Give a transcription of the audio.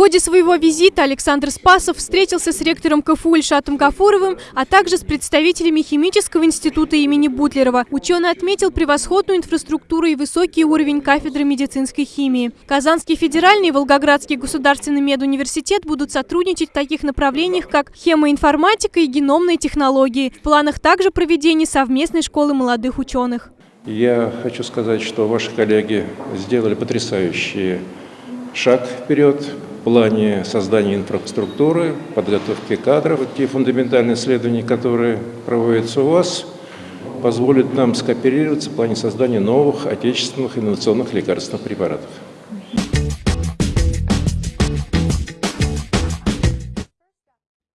ходе своего визита Александр Спасов встретился с ректором КФУ Ильшатом Гафуровым, а также с представителями Химического института имени Бутлерова. Ученый отметил превосходную инфраструктуру и высокий уровень кафедры медицинской химии. Казанский федеральный и Волгоградский государственный медуниверситет будут сотрудничать в таких направлениях, как хемоинформатика и геномные технологии. В планах также проведение совместной школы молодых ученых. Я хочу сказать, что ваши коллеги сделали потрясающий шаг вперед в плане создания инфраструктуры, подготовки кадров. Те фундаментальные исследования, которые проводятся у вас, позволят нам скооперироваться в плане создания новых отечественных инновационных лекарственных препаратов.